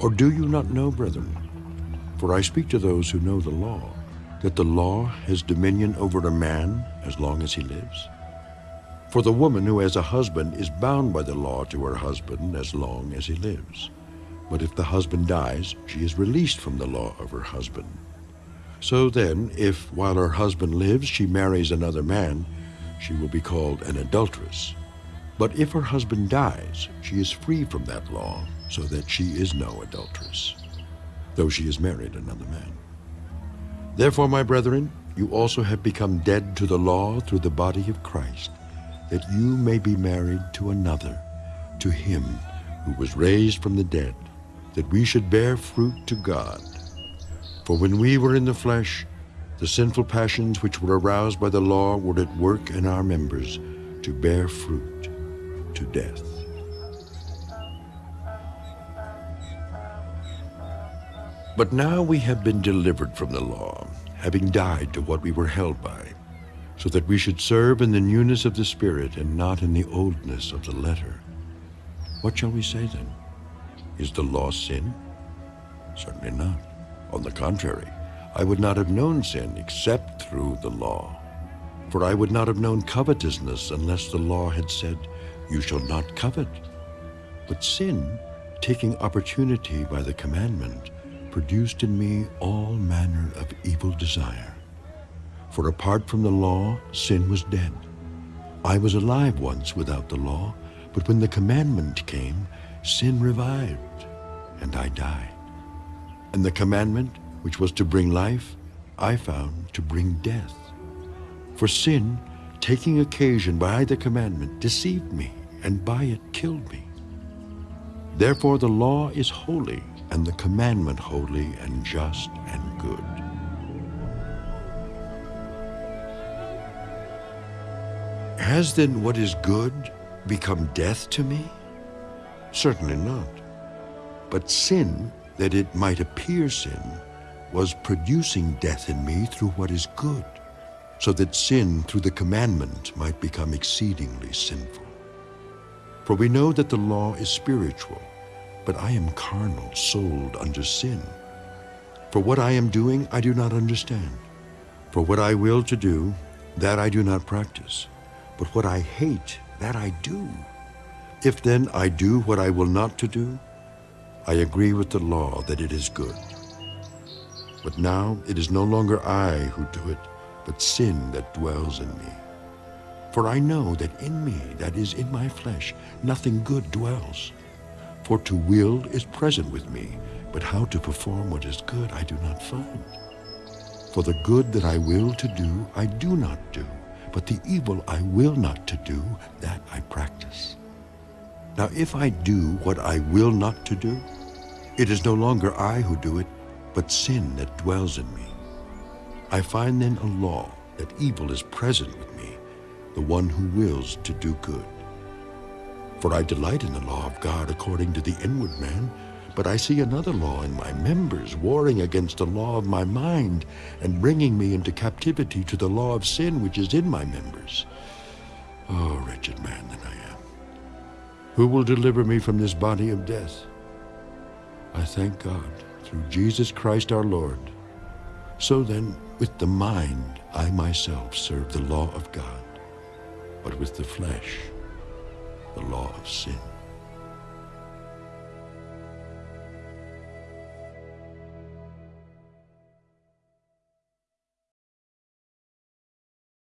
Or do you not know, brethren? For I speak to those who know the law, that the law has dominion over a man as long as he lives. For the woman who has a husband is bound by the law to her husband as long as he lives. But if the husband dies, she is released from the law of her husband. So then, if while her husband lives she marries another man, she will be called an adulteress. But if her husband dies, she is free from that law, so that she is no adulteress, though she has married another man. Therefore, my brethren, you also have become dead to the law through the body of Christ, that you may be married to another, to him who was raised from the dead, that we should bear fruit to God. For when we were in the flesh, the sinful passions which were aroused by the law were at work in our members to bear fruit to death. But now we have been delivered from the law, having died to what we were held by, so that we should serve in the newness of the Spirit and not in the oldness of the letter. What shall we say then? Is the law sin? Certainly not. On the contrary, I would not have known sin except through the law. For I would not have known covetousness unless the law had said, You shall not covet. But sin, taking opportunity by the commandment, produced in me all manner of evil desire. For apart from the law, sin was dead. I was alive once without the law, but when the commandment came, sin revived, and I died. And the commandment, which was to bring life, I found to bring death. For sin, taking occasion by the commandment, deceived me, and by it killed me. Therefore the law is holy, and the commandment holy and just and good. Has then what is good become death to me? Certainly not. But sin, that it might appear sin, was producing death in me through what is good, so that sin through the commandment might become exceedingly sinful. For we know that the law is spiritual, but I am carnal, sold under sin. For what I am doing I do not understand. For what I will to do, that I do not practice. But what I hate, that I do. If then I do what I will not to do, I agree with the law that it is good. But now it is no longer I who do it, but sin that dwells in me. For I know that in me, that is in my flesh, nothing good dwells. For to will is present with me, but how to perform what is good I do not find. For the good that I will to do, I do not do, but the evil I will not to do, that I practice. Now if I do what I will not to do, it is no longer I who do it, but sin that dwells in me. I find then a law that evil is present with me, the one who wills to do good. For I delight in the law of God according to the inward man, but I see another law in my members, warring against the law of my mind, and bringing me into captivity to the law of sin which is in my members. Oh, wretched man that I am! Who will deliver me from this body of death? I thank God through Jesus Christ our Lord. So then, with the mind, I myself serve the law of God, but with the flesh, the law of sin.